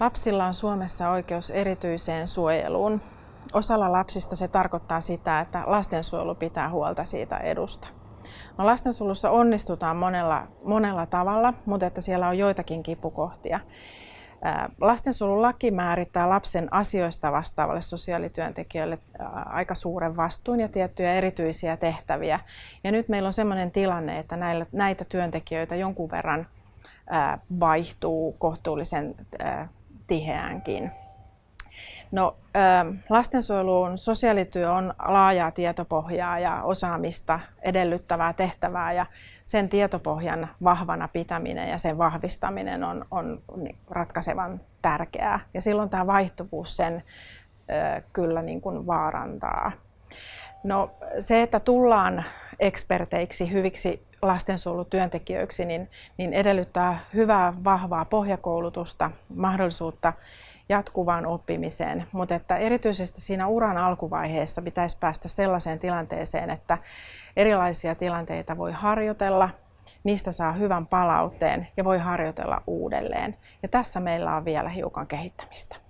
Lapsilla on Suomessa oikeus erityiseen suojeluun. Osalla lapsista se tarkoittaa sitä, että lastensuojelu pitää huolta siitä edusta. No, lastensuojelussa onnistutaan monella, monella tavalla, mutta että siellä on joitakin kipukohtia. Lastensuojelulaki määrittää lapsen asioista vastaavalle sosiaalityöntekijöille aika suuren vastuun ja tiettyjä erityisiä tehtäviä. Ja nyt meillä on sellainen tilanne, että näillä, näitä työntekijöitä jonkun verran vaihtuu kohtuullisen tiheäänkin. No, lastensuojeluun sosiaalityö on laajaa tietopohjaa ja osaamista edellyttävää tehtävää ja sen tietopohjan vahvana pitäminen ja sen vahvistaminen on, on ratkaisevan tärkeää. Ja silloin tämä vaihtuvuus sen kyllä niin kuin vaarantaa. No, se, että tullaan eksperteiksi, hyviksi lastensuojelutyöntekijöiksi, niin, niin edellyttää hyvää, vahvaa pohjakoulutusta, mahdollisuutta jatkuvaan oppimiseen, mutta että erityisesti siinä uran alkuvaiheessa pitäisi päästä sellaiseen tilanteeseen, että erilaisia tilanteita voi harjoitella, niistä saa hyvän palautteen ja voi harjoitella uudelleen. Ja tässä meillä on vielä hiukan kehittämistä.